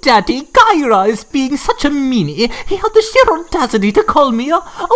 Daddy, Kyra is being such a meanie. He had the sheer audacity to call me a, a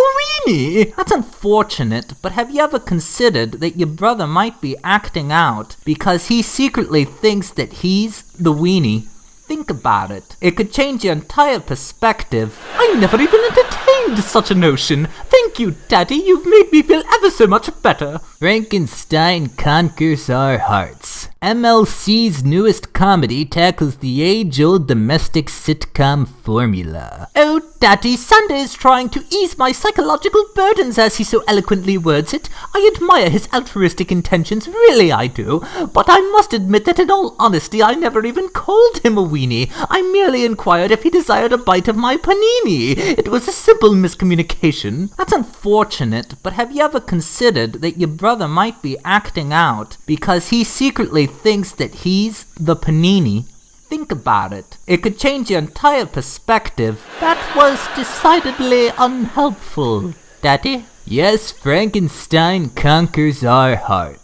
weenie. That's unfortunate, but have you ever considered that your brother might be acting out because he secretly thinks that he's the weenie? Think about it. It could change your entire perspective. I never even entertained such a notion. Thank you, Daddy. You've made me feel ever so much better. Frankenstein conquers our hearts. MLC's newest comedy tackles the age-old domestic sitcom formula. Oh, Daddy, Sander is trying to ease my psychological burdens as he so eloquently words it. I admire his altruistic intentions, really I do. But I must admit that in all honesty I never even called him a weenie. I merely inquired if he desired a bite of my panini. It was a simple miscommunication. That's unfortunate, but have you ever considered that your brother might be acting out because he secretly thinks that he's the panini? Think about it. It could change your entire perspective. That was decidedly unhelpful, Daddy. Yes, Frankenstein conquers our hearts.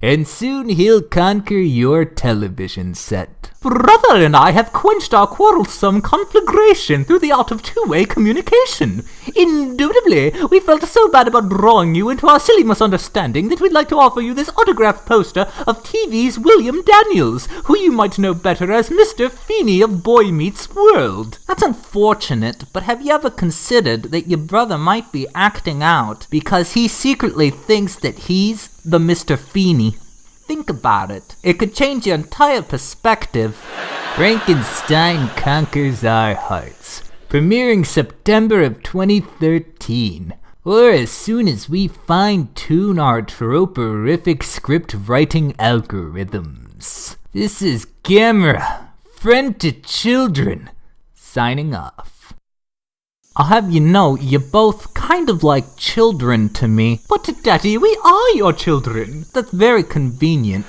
And soon he'll conquer your television set. Brother and I have quenched our quarrelsome conflagration through the art of two-way communication. Indubitably, we felt so bad about drawing you into our silly misunderstanding that we'd like to offer you this autographed poster of TV's William Daniels, who you might know better as Mr. Feeney of Boy Meets World. That's unfortunate, but have you ever considered that your brother might be acting out because he secretly thinks that he's the Mr. Feeney? Think about it. It could change your entire perspective. Frankenstein Conquers Our Hearts. Premiering September of 2013. Or as soon as we fine tune our troporific script writing algorithms. This is Gamera, friend to children, signing off. I'll have you know, you're both kind of like children to me. But Daddy, we are your children. That's very convenient.